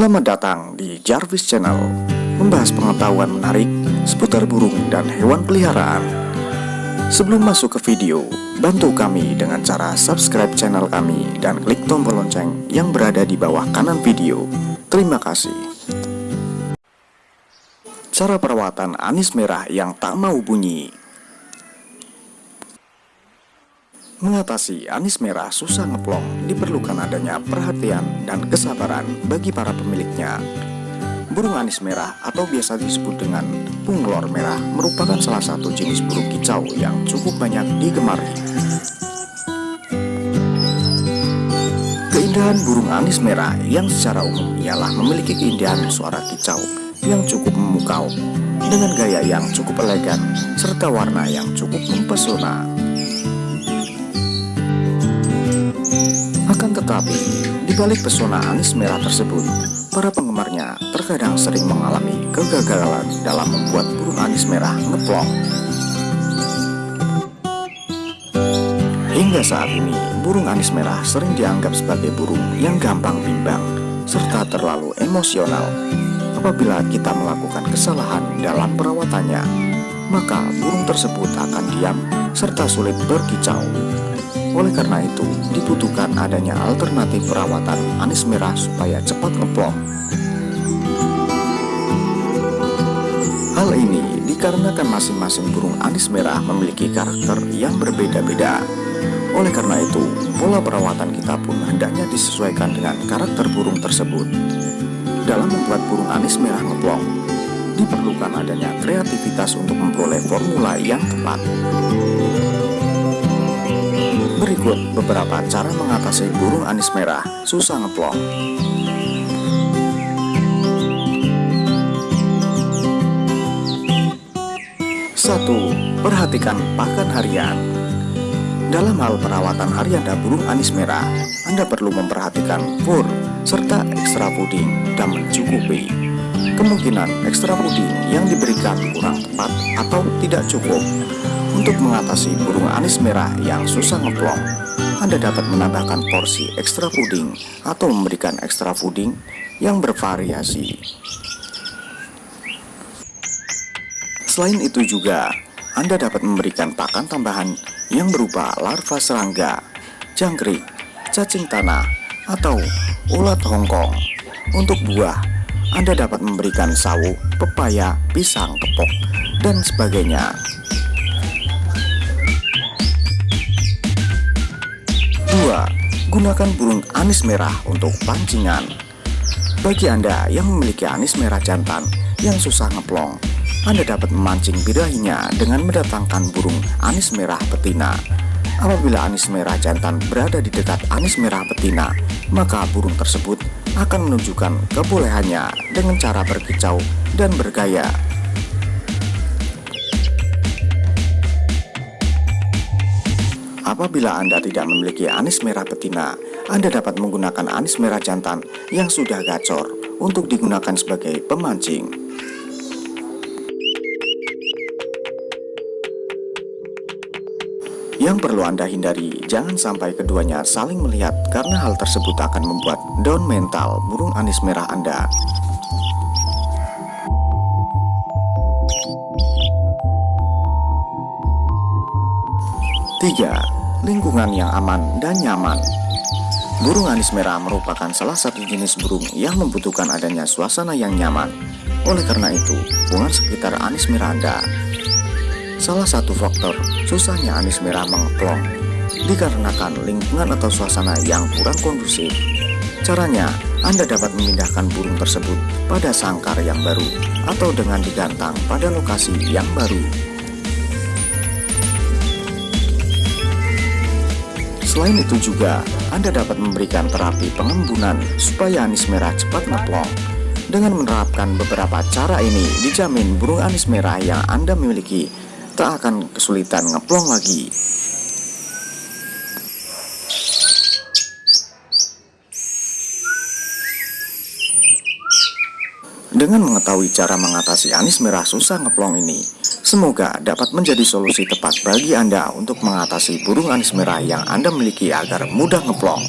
Selamat datang di Jarvis Channel Membahas pengetahuan menarik seputar burung dan hewan peliharaan. Sebelum masuk ke video, bantu kami dengan cara subscribe channel kami dan klik tombol lonceng yang berada di bawah kanan video. Terima kasih. Cara perawatan anis merah yang tak mau bunyi Mengatasi anis merah susah ngeplong diperlukan adanya perhatian dan kesabaran bagi para pemiliknya. Burung anis merah atau biasa disebut dengan punglor merah merupakan salah satu jenis burung kicau yang cukup banyak digemari. Keindahan burung anis merah yang secara umum ialah memiliki keindahan suara kicau yang cukup memukau dengan gaya yang cukup elegan serta warna yang cukup mempesona. Akan tetapi, di balik pesona anis merah tersebut, para penggemarnya terkadang sering mengalami kegagalan dalam membuat burung anis merah ngeplong. Hingga saat ini, burung anis merah sering dianggap sebagai burung yang gampang bimbang serta terlalu emosional. Apabila kita melakukan kesalahan dalam perawatannya, maka burung tersebut akan diam serta sulit berkicau. Oleh karena itu, dibutuhkan adanya alternatif perawatan anis merah supaya cepat ngeplong. Hal ini dikarenakan masing-masing burung anis merah memiliki karakter yang berbeda-beda. Oleh karena itu, pola perawatan kita pun hendaknya disesuaikan dengan karakter burung tersebut. Dalam membuat burung anis merah ngeplong, diperlukan adanya kreativitas untuk memperoleh formula yang tepat. Berikut beberapa cara mengatasi burung anis merah susah ngeplong. Satu, perhatikan pakan harian. Dalam hal perawatan harian dan burung anis merah, Anda perlu memperhatikan fur serta ekstra puding dan mencukupi. Kemungkinan ekstra puding yang diberikan kurang tepat atau tidak cukup untuk mengatasi burung anis merah yang susah ngeplong, Anda dapat menambahkan porsi ekstra puding atau memberikan ekstra puding yang bervariasi. Selain itu juga, Anda dapat memberikan pakan tambahan yang berupa larva serangga, jangkrik, cacing tanah, atau ulat hongkong. Untuk buah, Anda dapat memberikan sawu, pepaya, pisang, kepok, dan sebagainya. Gunakan burung anis merah untuk pancingan. Bagi Anda yang memiliki anis merah jantan yang susah ngeplong Anda dapat memancing birahinya dengan mendatangkan burung anis merah betina. Apabila anis merah jantan berada di dekat anis merah betina Maka burung tersebut akan menunjukkan kebolehannya dengan cara berkicau dan bergaya Apabila Anda tidak memiliki anis merah betina, Anda dapat menggunakan anis merah jantan yang sudah gacor untuk digunakan sebagai pemancing. Yang perlu Anda hindari, jangan sampai keduanya saling melihat karena hal tersebut akan membuat down mental burung anis merah Anda. Tiga, lingkungan yang aman dan nyaman. Burung anis merah merupakan salah satu jenis burung yang membutuhkan adanya suasana yang nyaman. Oleh karena itu, lingkungan sekitar anis merah Anda. Salah satu faktor susahnya anis merah mengeplong dikarenakan lingkungan atau suasana yang kurang kondusif. Caranya, Anda dapat memindahkan burung tersebut pada sangkar yang baru atau dengan digantang pada lokasi yang baru. Selain itu juga, Anda dapat memberikan terapi pengembunan supaya anis merah cepat ngeplong. Dengan menerapkan beberapa cara ini, dijamin burung anis merah yang Anda miliki tak akan kesulitan ngeplong lagi. Dengan mengetahui cara mengatasi anis merah susah ngeplong ini, Semoga dapat menjadi solusi tepat bagi Anda untuk mengatasi burung anis merah yang Anda miliki agar mudah ngeplong.